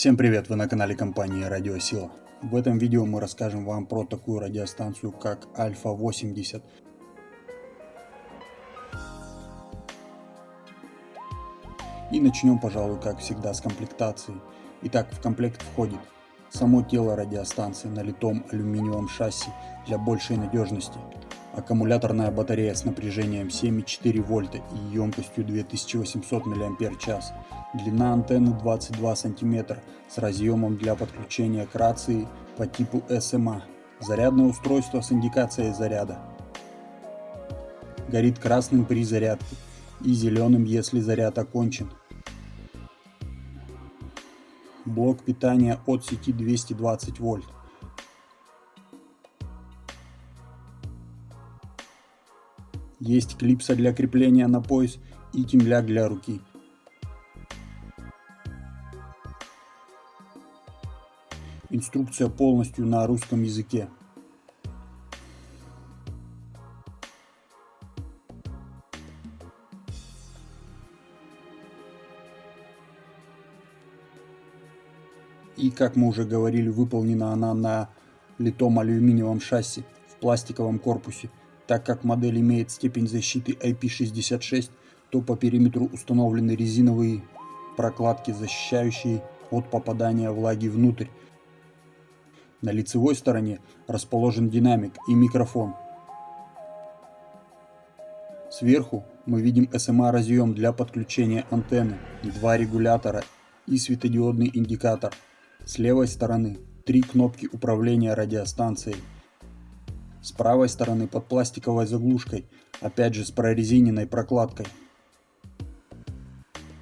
Всем привет, вы на канале компании Радиосила. В этом видео мы расскажем вам про такую радиостанцию как Альфа 80. И начнем, пожалуй, как всегда с комплектации. Итак, в комплект входит само тело радиостанции на литом алюминиевом шасси для большей надежности, аккумуляторная батарея с напряжением 7,4 вольта и емкостью 2800 мАч, длина антенны 22 см с разъемом для подключения к рации по типу SMA, зарядное устройство с индикацией заряда, горит красным при зарядке и зеленым, если заряд окончен. Блок питания от сети 220 вольт. Есть клипса для крепления на пояс и темляк для руки. Инструкция полностью на русском языке. И, как мы уже говорили, выполнена она на литом алюминиевом шасси в пластиковом корпусе. Так как модель имеет степень защиты IP66, то по периметру установлены резиновые прокладки, защищающие от попадания влаги внутрь. На лицевой стороне расположен динамик и микрофон. Сверху мы видим SMA разъем для подключения антенны, два регулятора и светодиодный индикатор. С левой стороны три кнопки управления радиостанцией с правой стороны под пластиковой заглушкой, опять же с прорезиненной прокладкой.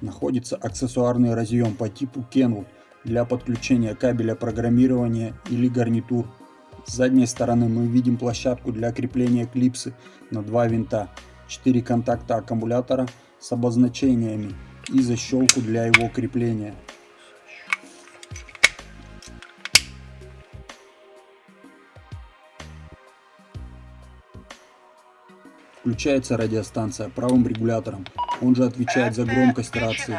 Находится аксессуарный разъем по типу Kenwood для подключения кабеля программирования или гарнитур. С задней стороны мы видим площадку для крепления клипсы на два винта, 4 контакта аккумулятора с обозначениями и защелку для его крепления. Включается радиостанция правым регулятором. Он же отвечает за громкость рации.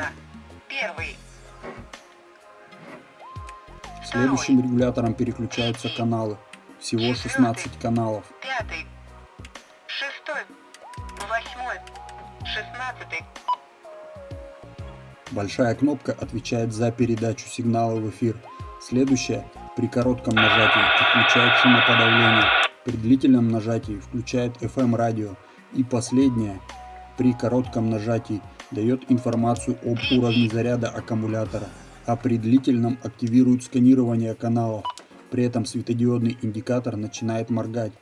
Следующим регулятором переключаются каналы. Всего 16 каналов. Большая кнопка отвечает за передачу сигнала в эфир. Следующая при коротком нажатии отключает шумоподавление. При длительном нажатии включает FM радио и последняя, при коротком нажатии, дает информацию об уровне заряда аккумулятора, а при длительном активирует сканирование каналов. При этом светодиодный индикатор начинает моргать.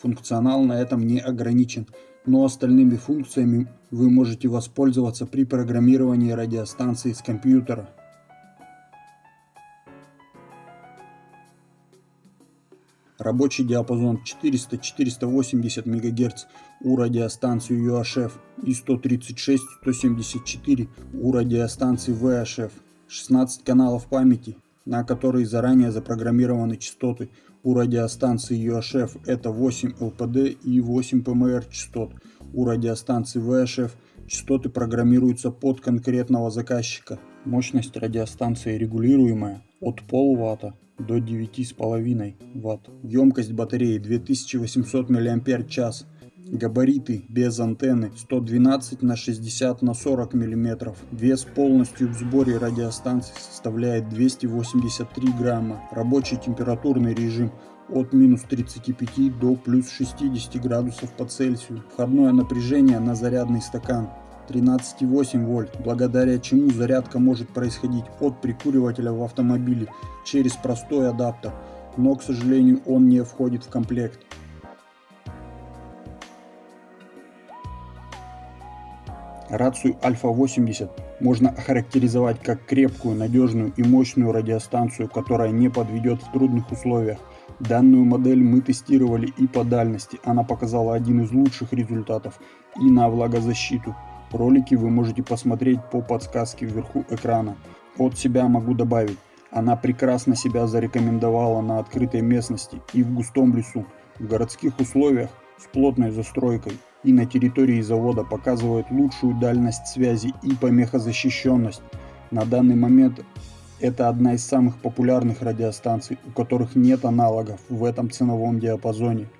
Функционал на этом не ограничен, но остальными функциями вы можете воспользоваться при программировании радиостанции с компьютера. Рабочий диапазон 400-480 МГц у радиостанции UHF и 136-174 у радиостанции VHF. 16 каналов памяти, на которые заранее запрограммированы частоты у радиостанции UHF это 8 LPD и 8 PMR частот. У радиостанции VHF частоты программируются под конкретного заказчика. Мощность радиостанции регулируемая от полватта до 9,5 Вт. Емкость батареи 2800 мАч. Габариты без антенны 112 на 60 на 40 мм. Вес полностью в сборе радиостанции составляет 283 грамма. Рабочий температурный режим от минус 35 до плюс 60 градусов по Цельсию. Входное напряжение на зарядный стакан 13,8 вольт, благодаря чему зарядка может происходить от прикуривателя в автомобиле через простой адаптер, но к сожалению он не входит в комплект. Рацию Альфа 80 можно охарактеризовать как крепкую, надежную и мощную радиостанцию, которая не подведет в трудных условиях. Данную модель мы тестировали и по дальности, она показала один из лучших результатов и на влагозащиту. Ролики вы можете посмотреть по подсказке вверху экрана. От себя могу добавить, она прекрасно себя зарекомендовала на открытой местности и в густом лесу, в городских условиях с плотной застройкой и на территории завода показывает лучшую дальность связи и помехозащищенность. На данный момент это одна из самых популярных радиостанций, у которых нет аналогов в этом ценовом диапазоне –